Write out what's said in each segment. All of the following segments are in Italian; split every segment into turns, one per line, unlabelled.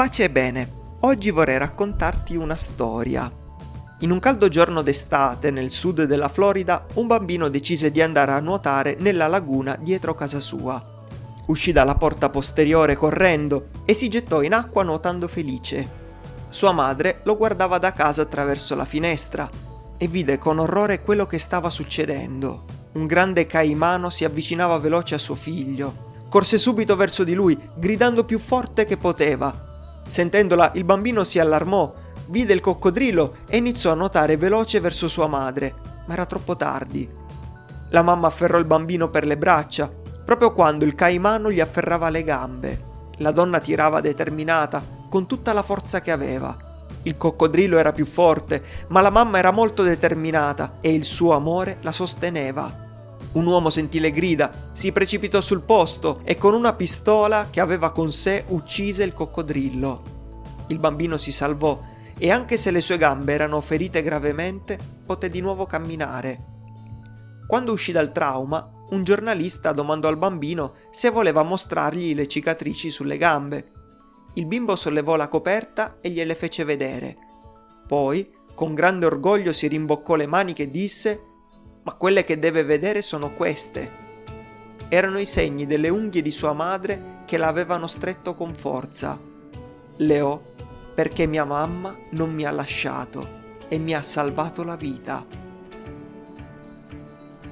Pace e bene, oggi vorrei raccontarti una storia. In un caldo giorno d'estate nel sud della Florida, un bambino decise di andare a nuotare nella laguna dietro casa sua. Uscì dalla porta posteriore correndo e si gettò in acqua nuotando felice. Sua madre lo guardava da casa attraverso la finestra e vide con orrore quello che stava succedendo. Un grande caimano si avvicinava veloce a suo figlio. Corse subito verso di lui, gridando più forte che poteva. Sentendola, il bambino si allarmò, vide il coccodrillo e iniziò a nuotare veloce verso sua madre, ma era troppo tardi. La mamma afferrò il bambino per le braccia, proprio quando il caimano gli afferrava le gambe. La donna tirava determinata, con tutta la forza che aveva. Il coccodrillo era più forte, ma la mamma era molto determinata e il suo amore la sosteneva. Un uomo sentì le grida, si precipitò sul posto e con una pistola che aveva con sé uccise il coccodrillo. Il bambino si salvò e anche se le sue gambe erano ferite gravemente, poté di nuovo camminare. Quando uscì dal trauma, un giornalista domandò al bambino se voleva mostrargli le cicatrici sulle gambe. Il bimbo sollevò la coperta e gliele fece vedere. Poi, con grande orgoglio, si rimboccò le maniche e disse «Ma quelle che deve vedere sono queste». Erano i segni delle unghie di sua madre che l'avevano stretto con forza. Le ho perché mia mamma non mi ha lasciato e mi ha salvato la vita.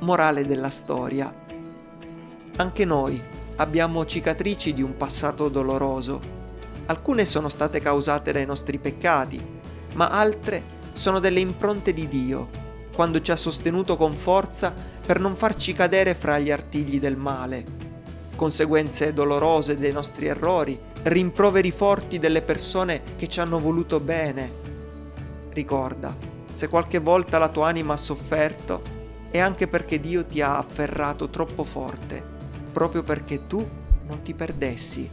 Morale della storia. Anche noi abbiamo cicatrici di un passato doloroso Alcune sono state causate dai nostri peccati, ma altre sono delle impronte di Dio, quando ci ha sostenuto con forza per non farci cadere fra gli artigli del male. Conseguenze dolorose dei nostri errori, rimproveri forti delle persone che ci hanno voluto bene. Ricorda, se qualche volta la tua anima ha sofferto, è anche perché Dio ti ha afferrato troppo forte, proprio perché tu non ti perdessi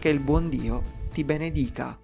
che il buon Dio ti benedica.